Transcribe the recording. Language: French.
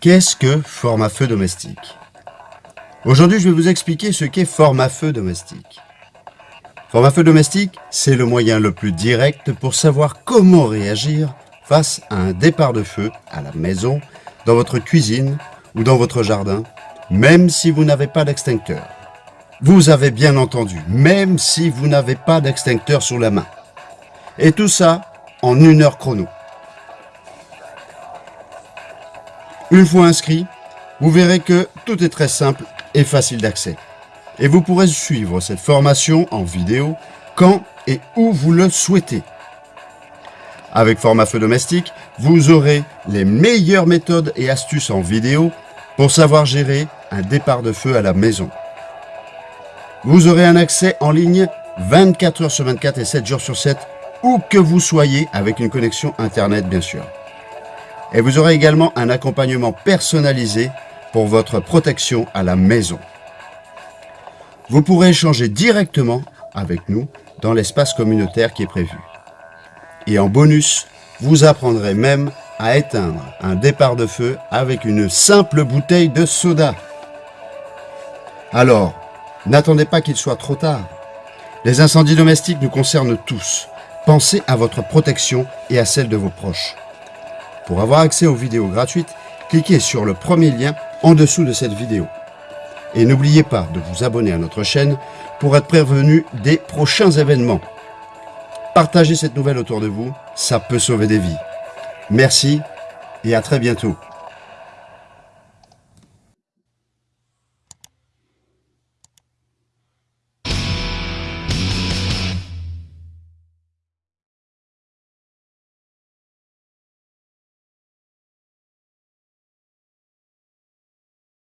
Qu'est-ce que forme à feu domestique Aujourd'hui, je vais vous expliquer ce qu'est forme à feu domestique. Forme à feu domestique, c'est le moyen le plus direct pour savoir comment réagir face à un départ de feu à la maison, dans votre cuisine ou dans votre jardin, même si vous n'avez pas d'extincteur. Vous avez bien entendu, même si vous n'avez pas d'extincteur sous la main. Et tout ça en une heure chrono. Une fois inscrit, vous verrez que tout est très simple et facile d'accès. Et vous pourrez suivre cette formation en vidéo quand et où vous le souhaitez. Avec Format Feu Domestique, vous aurez les meilleures méthodes et astuces en vidéo pour savoir gérer un départ de feu à la maison. Vous aurez un accès en ligne 24 heures sur 24 et 7 jours sur 7, où que vous soyez, avec une connexion Internet bien sûr. Et vous aurez également un accompagnement personnalisé pour votre protection à la maison. Vous pourrez échanger directement avec nous dans l'espace communautaire qui est prévu. Et en bonus, vous apprendrez même à éteindre un départ de feu avec une simple bouteille de soda. Alors, n'attendez pas qu'il soit trop tard. Les incendies domestiques nous concernent tous. Pensez à votre protection et à celle de vos proches. Pour avoir accès aux vidéos gratuites, cliquez sur le premier lien en dessous de cette vidéo. Et n'oubliez pas de vous abonner à notre chaîne pour être prévenu des prochains événements. Partagez cette nouvelle autour de vous, ça peut sauver des vies. Merci et à très bientôt.